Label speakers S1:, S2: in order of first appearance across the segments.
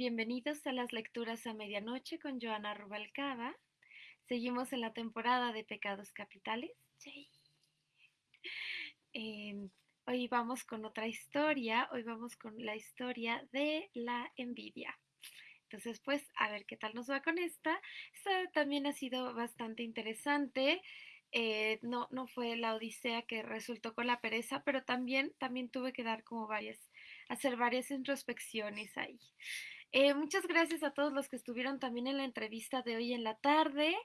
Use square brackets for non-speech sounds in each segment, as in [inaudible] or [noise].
S1: Bienvenidos a las lecturas a medianoche con Joana Rubalcaba. Seguimos en la temporada de Pecados Capitales. Em, hoy vamos con otra historia. Hoy vamos con la historia de la envidia. Entonces, pues, a ver qué tal nos va con esta. Esta también ha sido bastante interesante. Eh, no, no fue la odisea que resultó con la pereza, pero también, también tuve que dar como varias, hacer varias introspecciones ahí. Eh, muchas gracias a todos los que estuvieron también en la entrevista de hoy en la tarde.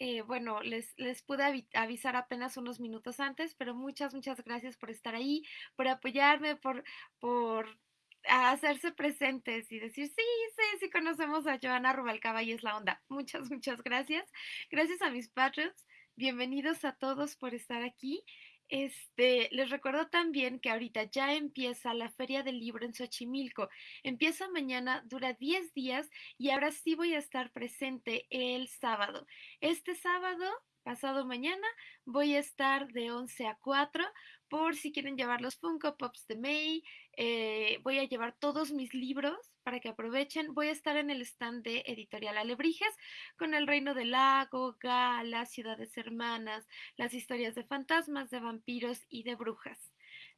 S1: Eh, bueno, les, les pude avisar apenas unos minutos antes, pero muchas, muchas gracias por estar ahí, por apoyarme, por, por hacerse presentes y decir, sí, sí, sí conocemos a Joana Rubalcaba y es la onda. Muchas, muchas gracias. Gracias a mis patrons. Bienvenidos a todos por estar aquí. Este, les recuerdo también que ahorita ya empieza la Feria del Libro en Xochimilco. Empieza mañana, dura 10 días y ahora sí voy a estar presente el sábado. Este sábado pasado mañana voy a estar de 11 a 4 por si quieren llevar los Funko Pops de May. Eh, voy a llevar todos mis libros para que aprovechen. Voy a estar en el stand de Editorial Alebrijes con El Reino del Lago, Gala, Ciudades Hermanas, las historias de fantasmas, de vampiros y de brujas.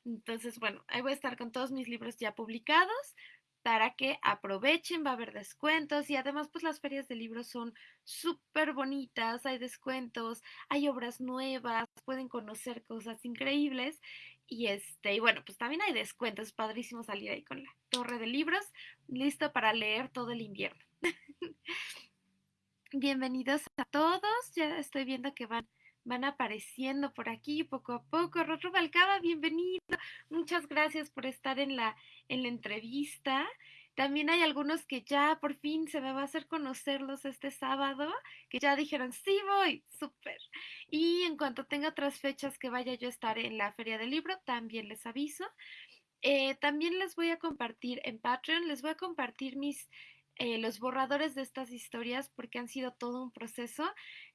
S1: Entonces, bueno, ahí voy a estar con todos mis libros ya publicados para que aprovechen, va a haber descuentos y además pues las ferias de libros son súper bonitas, hay descuentos, hay obras nuevas, pueden conocer cosas increíbles y este, y bueno, pues también hay descuentos, es padrísimo salir ahí con la torre de libros, listo para leer todo el invierno. [laughs] Bienvenidos a todos, ya estoy viendo que van van apareciendo por aquí poco a poco. Rotro Balcaba, bienvenido. Muchas gracias por estar en la, en la entrevista. También hay algunos que ya por fin se me va a hacer conocerlos este sábado, que ya dijeron, sí voy, súper. Y en cuanto tenga otras fechas que vaya yo a estar en la Feria del Libro, también les aviso. Eh, también les voy a compartir en Patreon, les voy a compartir mis eh, los borradores de estas historias porque han sido todo un proceso.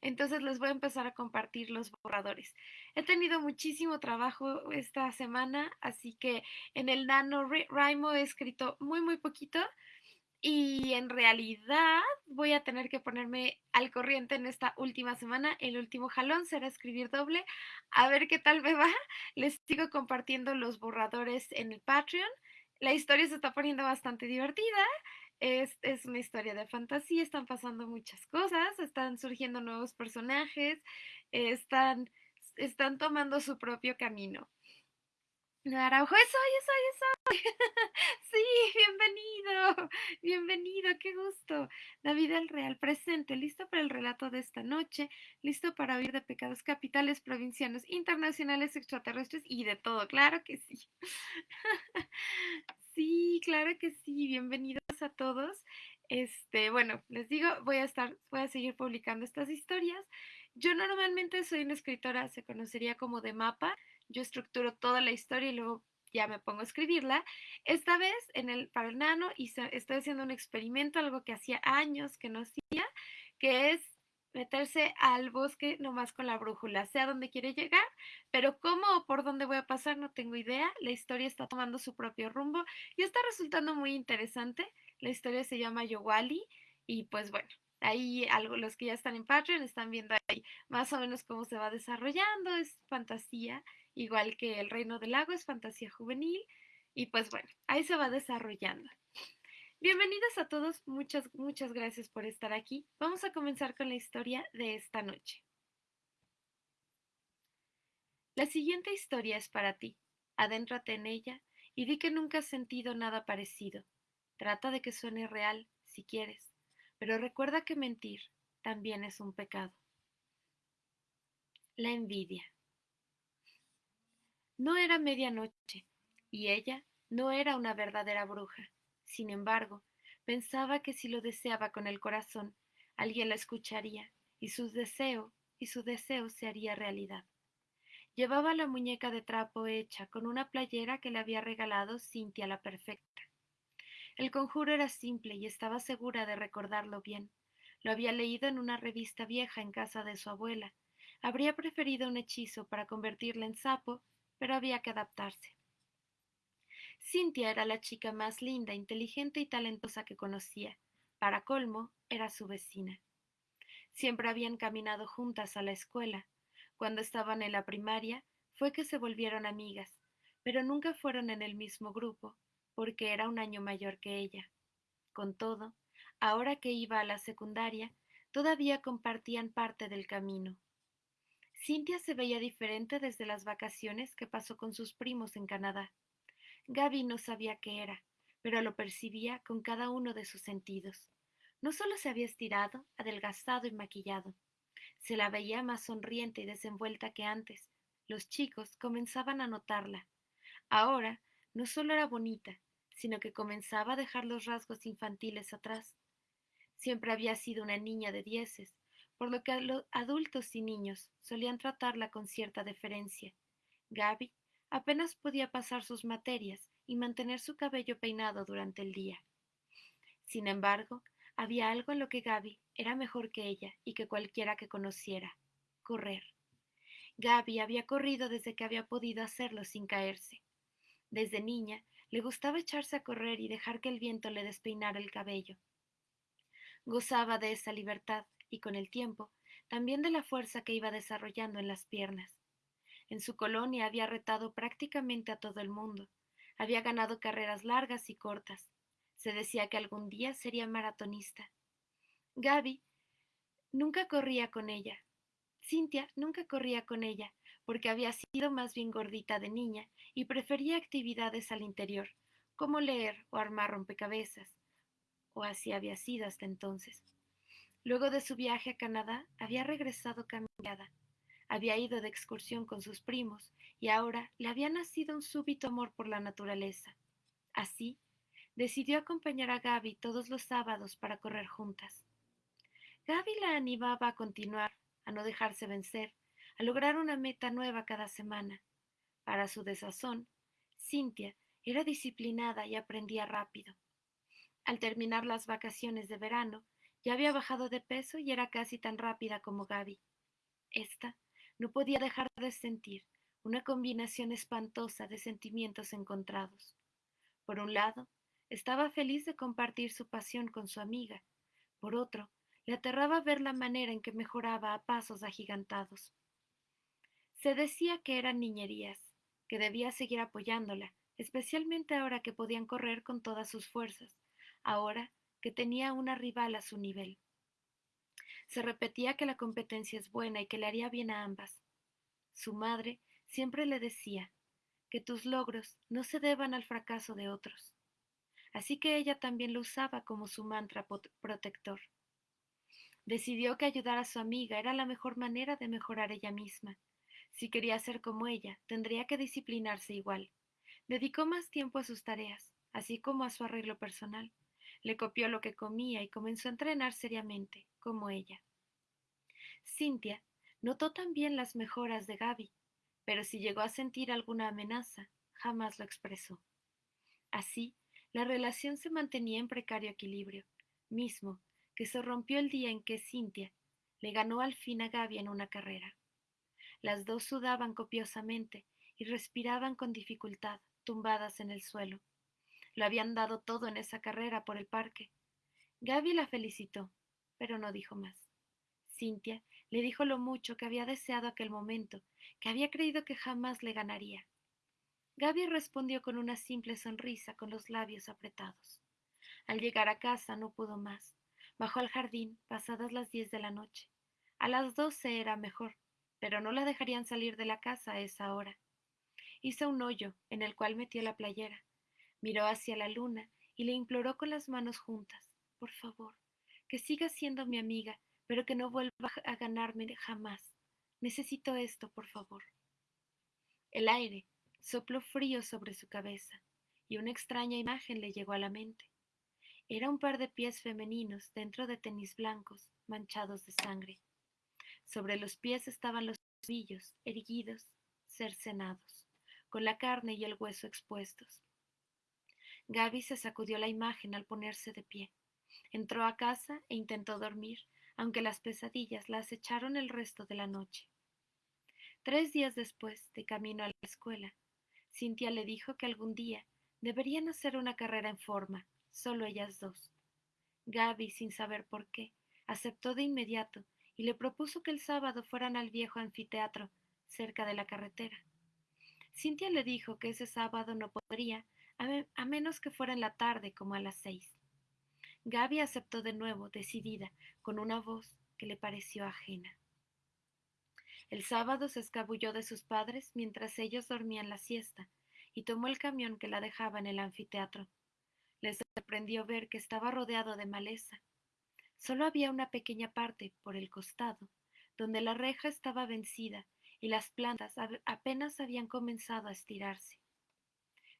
S1: Entonces les voy a empezar a compartir los borradores. He tenido muchísimo trabajo esta semana, así que en el Nano Raimo he escrito muy, muy poquito. Y en realidad voy a tener que ponerme al corriente en esta última semana. El último jalón será escribir doble. A ver qué tal me va. [laughs] Les sigo compartiendo los borradores en el Patreon. La historia se está poniendo bastante divertida. Es, una historia de fantasía, están pasando muchas cosas, están surgiendo nuevos personajes, están, están tomando su propio camino. Araujo, eso, eso, eso. [laughs] sí, bienvenido, bienvenido, qué gusto. David el Real presente, listo para el relato de esta noche, listo para oír de pecados capitales, provincianos, internacionales, extraterrestres y de todo, claro que sí. [laughs] sí, claro que sí, bienvenidos a todos. Este, bueno, les digo, voy a estar, voy a seguir publicando estas historias. Yo normalmente soy una escritora, se conocería como de mapa yo estructuro toda la historia y luego ya me pongo a escribirla. Esta vez en el, para el nano estoy haciendo un experimento, algo que hacía años que no hacía, que es meterse al bosque nomás con la brújula, sé a dónde quiere llegar, pero cómo o por dónde voy a pasar no tengo idea. La historia está tomando su propio rumbo y está resultando muy interesante. La historia se llama Yowali y pues bueno, ahí algo, los que ya están en Patreon están viendo ahí más o menos cómo se va desarrollando, es fantasía igual que El Reino del Lago es fantasía juvenil y pues bueno, ahí se va desarrollando. Bienvenidos a todos, muchas, muchas gracias por estar aquí. Vamos a comenzar con la historia de esta noche. La siguiente historia es para ti. Adéntrate en ella y di que nunca has sentido nada parecido. Trata de que suene real, si quieres, pero recuerda que mentir también es un pecado. La envidia. No era medianoche, y ella no era una verdadera bruja. Sin embargo, pensaba que si lo deseaba con el corazón, alguien la escucharía, y su deseo, y su deseo se haría realidad. Llevaba la muñeca de trapo hecha con una playera que le había regalado Cintia la Perfecta. El conjuro era simple y estaba segura de recordarlo bien. Lo había leído en una revista vieja en casa de su abuela. Habría preferido un hechizo para convertirla en sapo pero había que adaptarse. Cintia era la chica más linda, inteligente y talentosa que conocía. Para colmo, era su vecina. Siempre habían caminado juntas a la escuela. Cuando estaban en la primaria, fue que se volvieron amigas, pero nunca fueron en el mismo grupo, porque era un año mayor que ella. Con todo, ahora que iba a la secundaria, todavía compartían parte del camino. Cintia se veía diferente desde las vacaciones que pasó con sus primos en Canadá. Gaby no sabía qué era, pero lo percibía con cada uno de sus sentidos. No solo se había estirado, adelgazado y maquillado, se la veía más sonriente y desenvuelta que antes. Los chicos comenzaban a notarla. Ahora no solo era bonita, sino que comenzaba a dejar los rasgos infantiles atrás. Siempre había sido una niña de dieces, por lo que los adultos y niños solían tratarla con cierta deferencia. Gaby apenas podía pasar sus materias y mantener su cabello peinado durante el día. Sin embargo, había algo en lo que Gaby era mejor que ella y que cualquiera que conociera correr. Gaby había corrido desde que había podido hacerlo sin caerse. Desde niña le gustaba echarse a correr y dejar que el viento le despeinara el cabello. Gozaba de esa libertad y con el tiempo también de la fuerza que iba desarrollando en las piernas. En su colonia había retado prácticamente a todo el mundo. Había ganado carreras largas y cortas. Se decía que algún día sería maratonista. Gaby nunca corría con ella. Cintia nunca corría con ella, porque había sido más bien gordita de niña y prefería actividades al interior, como leer o armar rompecabezas, o así había sido hasta entonces. Luego de su viaje a Canadá, había regresado cambiada. Había ido de excursión con sus primos y ahora le había nacido un súbito amor por la naturaleza. Así, decidió acompañar a Gaby todos los sábados para correr juntas. Gaby la animaba a continuar, a no dejarse vencer, a lograr una meta nueva cada semana. Para su desazón, Cintia era disciplinada y aprendía rápido. Al terminar las vacaciones de verano, ya había bajado de peso y era casi tan rápida como Gaby. Esta no podía dejar de sentir una combinación espantosa de sentimientos encontrados. Por un lado, estaba feliz de compartir su pasión con su amiga. Por otro, le aterraba ver la manera en que mejoraba a pasos agigantados. Se decía que eran niñerías, que debía seguir apoyándola, especialmente ahora que podían correr con todas sus fuerzas, ahora que tenía una rival a su nivel. Se repetía que la competencia es buena y que le haría bien a ambas. Su madre siempre le decía que tus logros no se deban al fracaso de otros así que ella también lo usaba como su mantra protector. Decidió que ayudar a su amiga era la mejor manera de mejorar ella misma. Si quería ser como ella, tendría que disciplinarse igual. Dedicó más tiempo a sus tareas, así como a su arreglo personal. Le copió lo que comía y comenzó a entrenar seriamente, como ella. Cintia notó también las mejoras de Gaby, pero si llegó a sentir alguna amenaza, jamás lo expresó. Así, la relación se mantenía en precario equilibrio, mismo que se rompió el día en que Cintia le ganó al fin a Gaby en una carrera. Las dos sudaban copiosamente y respiraban con dificultad, tumbadas en el suelo. Lo habían dado todo en esa carrera por el parque. Gaby la felicitó, pero no dijo más. Cintia le dijo lo mucho que había deseado aquel momento, que había creído que jamás le ganaría. Gaby respondió con una simple sonrisa con los labios apretados. Al llegar a casa no pudo más. Bajó al jardín pasadas las diez de la noche. A las doce era mejor, pero no la dejarían salir de la casa a esa hora. Hizo un hoyo en el cual metió la playera. Miró hacia la luna y le imploró con las manos juntas. Por favor, que siga siendo mi amiga, pero que no vuelva a ganarme jamás. Necesito esto, por favor. El aire, sopló frío sobre su cabeza, y una extraña imagen le llegó a la mente. Era un par de pies femeninos dentro de tenis blancos, manchados de sangre. Sobre los pies estaban los tobillos, erguidos, cercenados, con la carne y el hueso expuestos. Gaby se sacudió la imagen al ponerse de pie. Entró a casa e intentó dormir, aunque las pesadillas la acecharon el resto de la noche. Tres días después, de camino a la escuela, Cintia le dijo que algún día Deberían hacer una carrera en forma, solo ellas dos. Gaby, sin saber por qué, aceptó de inmediato y le propuso que el sábado fueran al viejo anfiteatro, cerca de la carretera. Cintia le dijo que ese sábado no podría, a, menos que fuera en la tarde como a las seis. Gaby aceptó de nuevo, decidida, con una voz que le pareció ajena. El sábado se escabulló de sus padres mientras ellos dormían la siesta y tomó el camión que la dejaba en el anfiteatro. Les sorprendió ver que estaba rodeado de maleza. Solo había una pequeña parte por el costado, donde la reja estaba vencida y las plantas apenas habían comenzado a estirarse.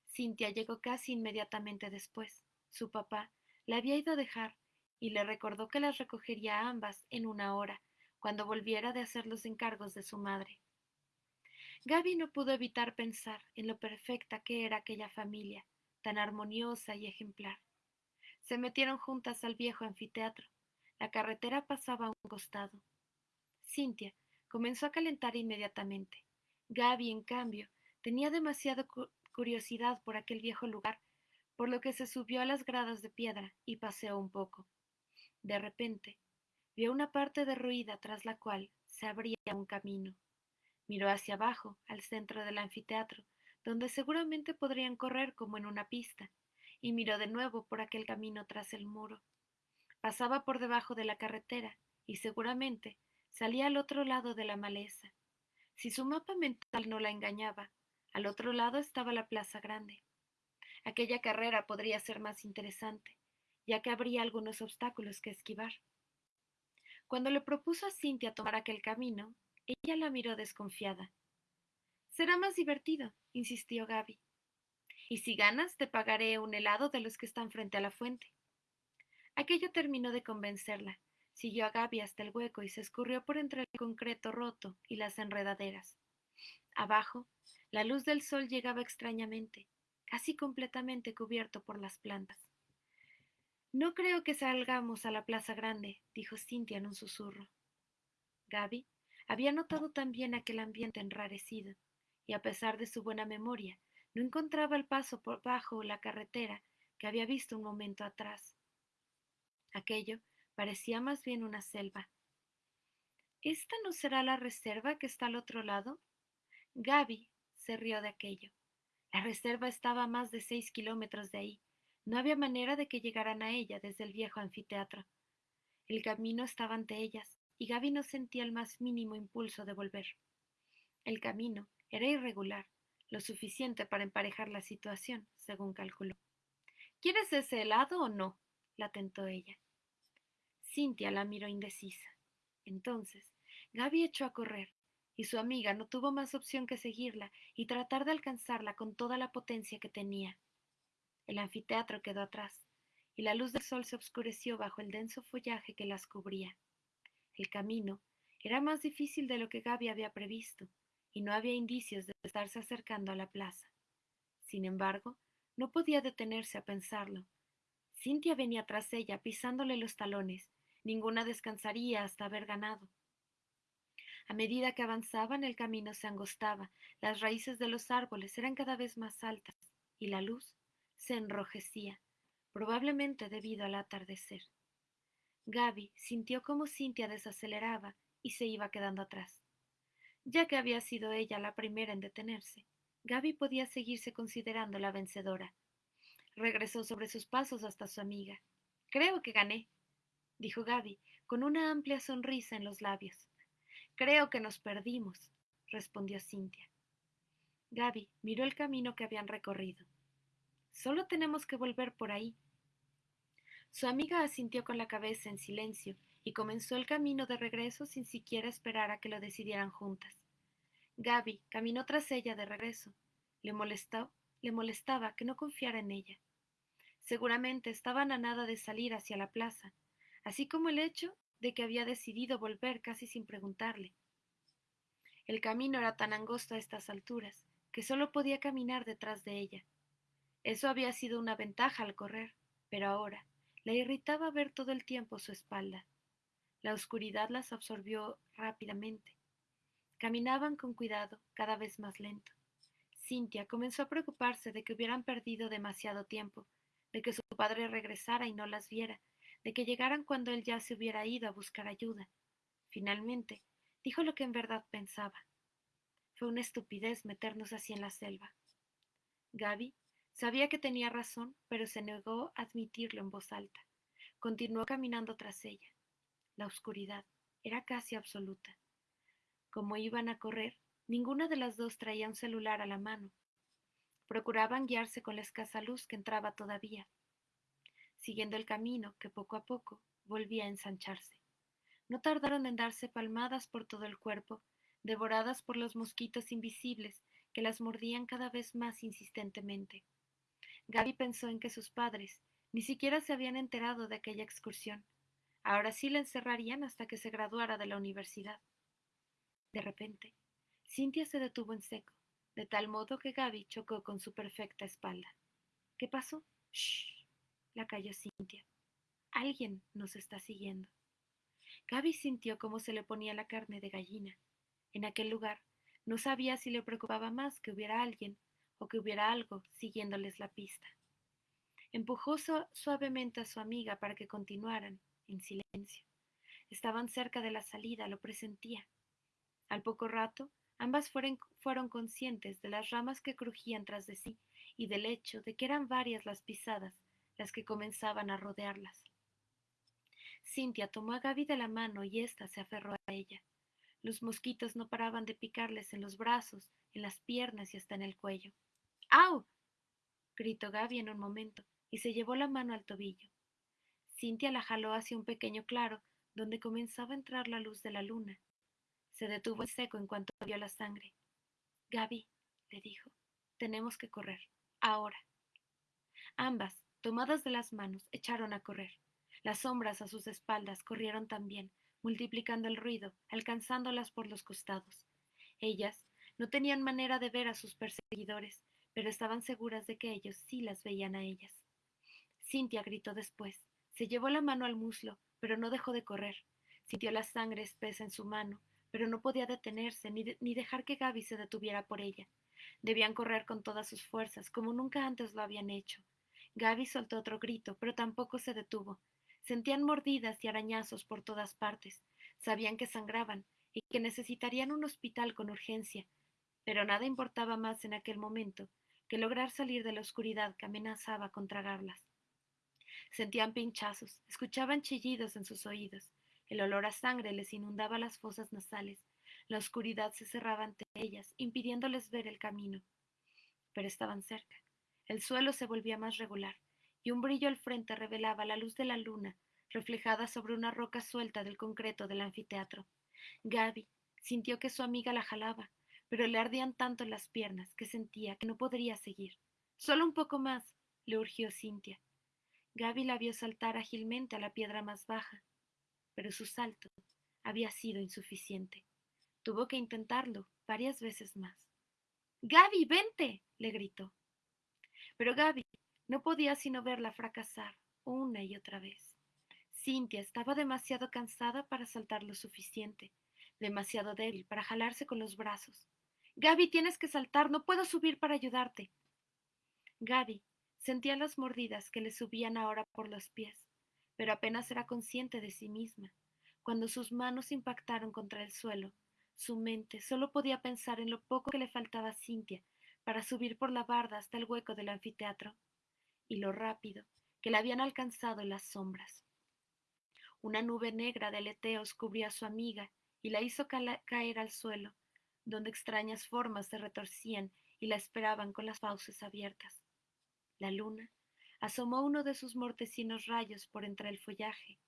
S1: Cintia llegó casi inmediatamente después. Su papá la había ido a dejar y le recordó que las recogería a ambas en una hora, cuando volviera de hacer los encargos de su madre. Gaby no pudo evitar pensar en lo perfecta que era aquella familia, tan armoniosa y ejemplar. Se metieron juntas al viejo anfiteatro. La carretera pasaba a un costado. Cintia comenzó a calentar inmediatamente. Gaby, en cambio, tenía demasiada curiosidad por aquel viejo lugar, por lo que se subió a las gradas de piedra y paseó un poco. De repente, vio una parte derruida tras la cual se abría un camino. Miró hacia abajo, al centro del anfiteatro, donde seguramente podrían correr como en una pista, y miró de nuevo por aquel camino tras el muro. Pasaba por debajo de la carretera, y seguramente salía al otro lado de la maleza. Si su mapa mental no la engañaba, al otro lado estaba la plaza grande. Aquella carrera podría ser más interesante, ya que habría algunos obstáculos que esquivar. Cuando le propuso a Cintia tomar aquel camino, ella la miró desconfiada. Será más divertido, insistió Gaby. Y si ganas, te pagaré un helado de los que están frente a la fuente. Aquello terminó de convencerla, Siguió a Gaby hasta el hueco y se escurrió por entre el concreto roto y las enredaderas. Abajo, la luz del sol llegaba extrañamente, casi completamente cubierto por las plantas. No creo que salgamos a la plaza grande, dijo Cintia en un susurro. Gaby había notado también aquel ambiente enrarecido, y a pesar de su buena memoria, no encontraba el paso por bajo la carretera que había visto un momento atrás. Aquello Parecía más bien una selva. ¿Esta no será la reserva que está al otro lado? Gaby se rió de aquello. La reserva estaba a más de seis kilómetros de ahí. No había manera de que llegaran a ella desde el viejo anfiteatro. El camino estaba ante ellas, y Gaby no sentía el más mínimo impulso de volver. El camino era irregular, lo suficiente para emparejar la situación, según calculó. ¿Quieres ese helado o no? la tentó ella. Cintia la miró indecisa. Entonces, Gaby echó a correr, y su amiga no tuvo más opción que seguirla y tratar de alcanzarla con toda la potencia que tenía. El anfiteatro quedó atrás, y la luz del sol se oscureció bajo el denso follaje que las cubría. El camino era más difícil de lo que Gaby había previsto, y no había indicios de estarse acercando a la plaza. Sin embargo, no podía detenerse a pensarlo. Cintia venía tras ella, pisándole los talones, Ninguna descansaría hasta haber ganado. A medida que avanzaban, el camino se angostaba, las raíces de los árboles eran cada vez más altas y la luz se enrojecía, probablemente debido al atardecer. Gaby sintió como Cintia desaceleraba y se iba quedando atrás. Ya que había sido ella la primera en detenerse, Gaby podía seguirse considerando la vencedora. Regresó sobre sus pasos hasta su amiga. Creo que gané, dijo Gaby, con una amplia sonrisa en los labios. Creo que nos perdimos, respondió Cintia. Gaby miró el camino que habían recorrido. Solo tenemos que volver por ahí. Su amiga asintió con la cabeza en silencio y comenzó el camino de regreso sin siquiera esperar a que lo decidieran juntas. Gaby caminó tras ella de regreso. Le molestó, le molestaba que no confiara en ella. Seguramente estaban a nada de salir hacia la plaza, así como el hecho de que había decidido volver casi sin preguntarle. El camino era tan angosto a estas alturas que solo podía caminar detrás de ella. Eso había sido una ventaja al correr, pero ahora le irritaba ver todo el tiempo su espalda. La oscuridad las absorbió rápidamente. Caminaban con cuidado, cada vez más lento. Cynthia comenzó a preocuparse de que hubieran perdido demasiado tiempo, de que su padre regresara y no las viera, de que llegaran cuando él ya se hubiera ido a buscar ayuda. Finalmente, dijo lo que en verdad pensaba. Fue una estupidez meternos así en la selva. Gaby sabía que tenía razón, pero se negó a admitirlo en voz alta. Continuó caminando tras ella. La oscuridad era casi absoluta. Como iban a correr, ninguna de las dos traía un celular a la mano. Procuraban guiarse con la escasa luz que entraba todavía, siguiendo el camino que poco a poco volvía a ensancharse. No tardaron en darse palmadas por todo el cuerpo, devoradas por los mosquitos invisibles que las mordían cada vez más insistentemente. Gaby pensó en que sus padres ni siquiera se habían enterado de aquella excursión. Ahora sí la encerrarían hasta que se graduara de la universidad. De repente, Cintia se detuvo en seco, de tal modo que Gaby chocó con su perfecta espalda. ¿Qué pasó? La calló Cintia. Alguien nos está siguiendo. Gaby sintió cómo se le ponía la carne de gallina. En aquel lugar no sabía si le preocupaba más que hubiera alguien o que hubiera algo siguiéndoles la pista. Empujó suavemente a su amiga para que continuaran, en silencio. Estaban cerca de la salida, lo presentía. Al poco rato, ambas fueron, fueron conscientes de las ramas que crujían tras de sí y del hecho de que eran varias las pisadas las que comenzaban a rodearlas. Cintia tomó a Gaby de la mano y ésta se aferró a ella. Los mosquitos no paraban de picarles en los brazos, en las piernas y hasta en el cuello. ¡Au! gritó Gaby en un momento y se llevó la mano al tobillo. Cintia la jaló hacia un pequeño claro donde comenzaba a entrar la luz de la luna. Se detuvo en seco en cuanto vio la sangre. Gaby, le dijo, tenemos que correr. Ahora. Ambas, tomadas de las manos, echaron a correr. Las sombras a sus espaldas corrieron también, multiplicando el ruido, alcanzándolas por los costados. Ellas no tenían manera de ver a sus perseguidores, pero estaban seguras de que ellos sí las veían a ellas. Cintia gritó después. Se llevó la mano al muslo, pero no dejó de correr. Sintió la sangre espesa en su mano, pero no podía detenerse ni, ni dejar que Gaby se detuviera por ella. Debían correr con todas sus fuerzas, como nunca antes lo habían hecho. Gaby soltó otro grito, pero tampoco se detuvo. Sentían mordidas y arañazos por todas partes. Sabían que sangraban y que necesitarían un hospital con urgencia. Pero nada importaba más en aquel momento que lograr salir de la oscuridad que amenazaba con tragarlas. Sentían pinchazos, escuchaban chillidos en sus oídos. El olor a sangre les inundaba las fosas nasales. La oscuridad se cerraba ante ellas, impidiéndoles ver el camino. Pero estaban cerca. El suelo se volvía más regular y un brillo al frente revelaba la luz de la luna reflejada sobre una roca suelta del concreto del anfiteatro. Gaby sintió que su amiga la jalaba, pero le ardían tanto las piernas que sentía que no podría seguir. Solo un poco más, le urgió Cintia. Gaby la vio saltar ágilmente a la piedra más baja, pero su salto había sido insuficiente. Tuvo que intentarlo varias veces más. Gaby, vente, le gritó. Pero Gaby no podía sino verla fracasar una y otra vez. Cintia estaba demasiado cansada para saltar lo suficiente, demasiado débil para jalarse con los brazos. Gaby, tienes que saltar, no puedo subir para ayudarte. Gaby sentía las mordidas que le subían ahora por los pies, pero apenas era consciente de sí misma. Cuando sus manos impactaron contra el suelo, su mente solo podía pensar en lo poco que le faltaba a Cintia para subir por la barda hasta el hueco del anfiteatro y lo rápido que la habían alcanzado las sombras. Una nube negra de aleteos cubrió a su amiga y la hizo caer al suelo, donde extrañas formas se retorcían y la esperaban con las fauces abiertas. La luna asomó uno de sus mortecinos rayos por entre el follaje,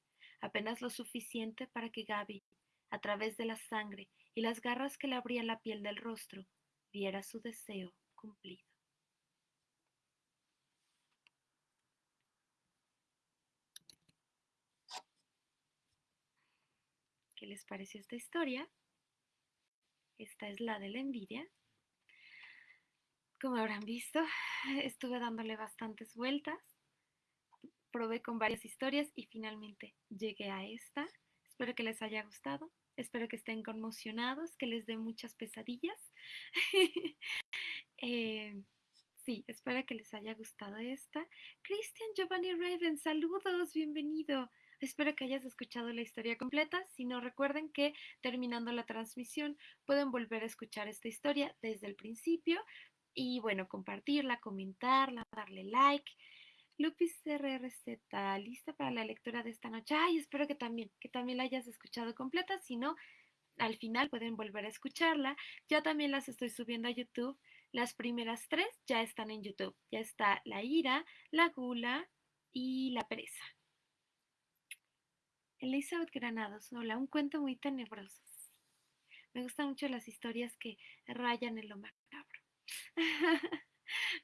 S1: apenas lo suficiente para que Gaby, a través de la sangre y las garras que le abrían la piel del rostro, viera su deseo cumplido. ¿Qué les pareció esta historia? Esta es la de la envidia. Como habrán visto, estuve dándole bastantes vueltas. Probé con varias historias y finalmente llegué a esta. Espero que les haya gustado. Espero que estén conmocionados, que les dé muchas pesadillas. [laughs] Eh, sí, espero que les haya gustado esta. Cristian Giovanni Raven, saludos, bienvenido. Espero que hayas escuchado la historia completa. Si no, recuerden que terminando la transmisión pueden volver a escuchar esta historia desde el principio y bueno, compartirla, comentarla, darle like. Lupis RRZ, lista para la lectura de esta noche. Ay, espero que también, que también la hayas escuchado completa. Si no, al final pueden volver a escucharla. Ya también las estoy subiendo a YouTube. Las primeras tres ya están en YouTube. Ya está la ira, la gula y la pereza. Elizabeth Granados, hola, un cuento muy tenebroso. Me gustan mucho las historias que rayan en lo macabro. [laughs]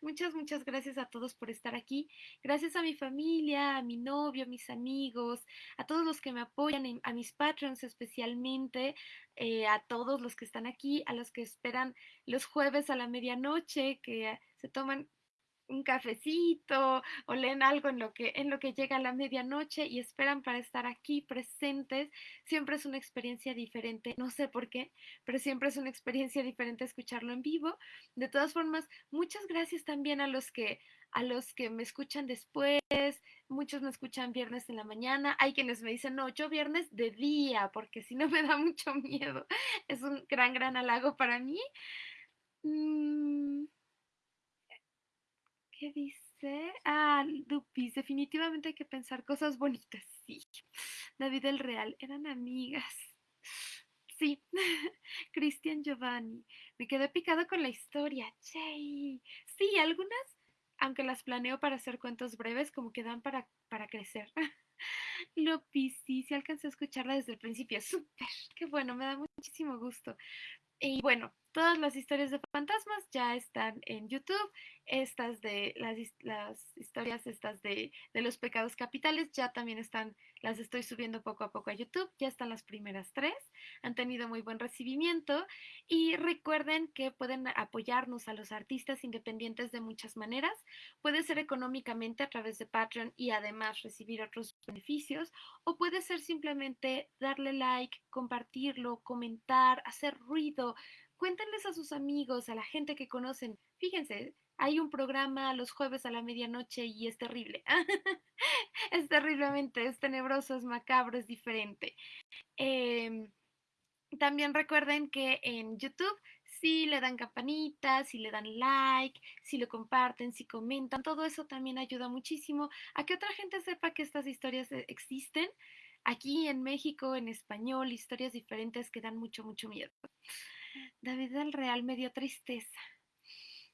S1: muchas, muchas gracias a todos por estar aquí. Gracias a mi familia, a mi novio, a mis amigos, a todos los que me apoyan, a mis patrons especialmente, eh, a todos los que están aquí, a los que esperan los jueves a la medianoche, que se toman un cafecito o leen algo en lo que en lo que llega la medianoche y esperan para estar aquí presentes, siempre es una experiencia diferente, no sé por qué, pero siempre es una experiencia diferente escucharlo en vivo. De todas formas, muchas gracias también a los que a los que me escuchan después, muchos me escuchan viernes en la mañana, hay quienes me dicen, no, yo viernes de día, porque si no me da mucho miedo. Es un gran, gran halago para mí. Mm. ¿Qué dice? Ah, Lupis, definitivamente hay que pensar cosas bonitas. Sí. David el Real, eran amigas. Sí. [laughs] Cristian Giovanni. Me quedé picado con la historia. Sí, algunas, aunque las planeo para hacer cuentos breves, como que dan para, para crecer. [laughs] Lupis, sí, sí alcancé a escucharla desde el principio. Súper, qué bueno, me da muchísimo gusto. Y bueno, todas las historias de fantasmas ya están en YouTube. Estas de las, las historias estas de, de, los pecados capitales ya también están, las estoy subiendo poco a poco a YouTube. Ya están las primeras tres. Han tenido muy buen recibimiento. Y recuerden que pueden apoyarnos a los artistas independientes de muchas maneras. Puede ser económicamente a través de Patreon y además recibir otros beneficios. O puede ser simplemente darle like, compartirlo, comentar, hacer ruido cuéntenles a sus amigos, a la gente que conocen. Fíjense, hay un programa los jueves a la medianoche y es terrible. [laughs] es terriblemente, es tenebroso, es macabro, es diferente. Em, también recuerden que en YouTube si le dan campanita, si le dan like, si lo comparten, si comentan, todo eso también ayuda muchísimo a que otra gente sepa que estas historias e, existen. Aquí en México, en español, historias diferentes que dan mucho, mucho miedo. David del Real me dio tristeza.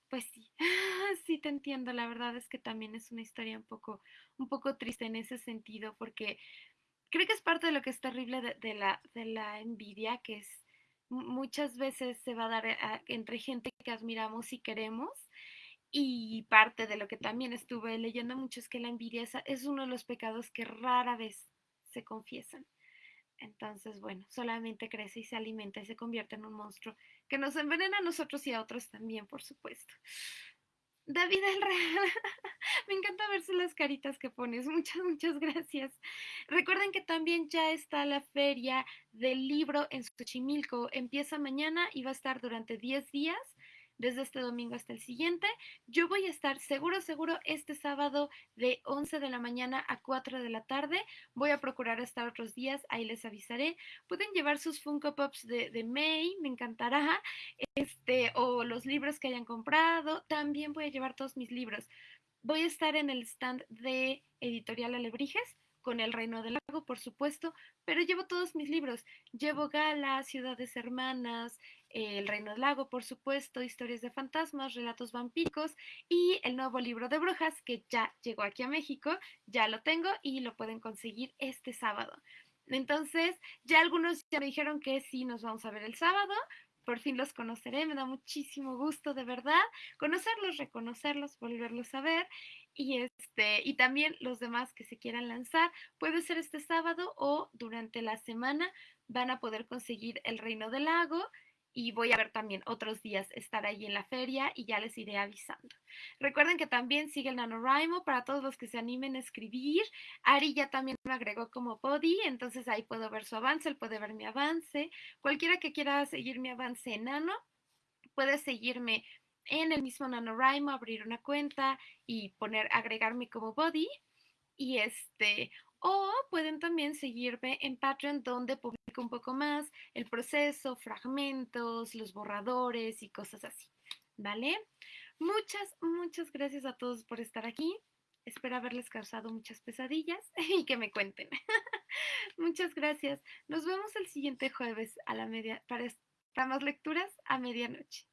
S1: Pues sí, [laughs] sí te entiendo, la verdad es que también es una historia un poco, un poco triste en ese sentido, porque creo que es parte de lo que es terrible de, la, de la envidia, que es muchas veces se va a dar entre gente que admiramos y queremos. Y parte de lo que también estuve leyendo mucho es que la envidia es uno de los pecados que rara vez se confiesan. Entonces, bueno, solamente crece y se alimenta y se convierte en un monstruo que nos envenena a nosotros y a otros también, por supuesto. David el Real, [laughs] me encanta verse las caritas que pones. Muchas, muchas gracias. Recuerden que también ya está la feria del libro en Xochimilco. Empieza mañana y va a estar durante 10 días desde este domingo hasta el siguiente. Yo voy a estar seguro, seguro este sábado de 11 de la mañana a 4 de la tarde. Voy a procurar estar otros días, ahí les avisaré. Pueden llevar sus Funko Pops de, de May, me encantará. Este, o los libros que hayan comprado. También voy a llevar todos mis libros. Voy a estar en el stand de Editorial Alebrijes con El Reino del Lago, por supuesto, pero llevo todos mis libros. Llevo Gala, Ciudades Hermanas, El Reino del Lago, por supuesto, Historias de Fantasmas, Relatos Vampíricos y el nuevo libro de brujas que ya llegó aquí a México, ya lo tengo y lo pueden conseguir este sábado. Entonces, ya algunos ya me dijeron que sí nos vamos a ver el sábado, por fin los conoceré, me da muchísimo gusto de verdad conocerlos, reconocerlos, volverlos a ver y este y también los demás que se quieran lanzar, puede ser este sábado o durante la semana van a poder conseguir el Reino del Lago y voy a ver también otros días estar ahí en la feria y ya les iré avisando. Recuerden que también sigue el NaNoWriMo para todos los que se animen a escribir. Ari ya también me agregó como body, entonces ahí puedo ver su avance, él puede ver mi avance. Cualquiera que quiera seguir mi avance enano, puede seguirme en el mismo NaNoWriMo abrir una cuenta y poner agregarme como body y este o pueden también seguirme en Patreon donde publico un poco más el proceso, fragmentos, los borradores y cosas así, ¿vale? Muchas, muchas gracias a todos por estar aquí. Espero haberles causado muchas pesadillas [laughs] y que me cuenten. [laughs] muchas gracias. Nos vemos el siguiente jueves a la media para, para más lecturas a medianoche.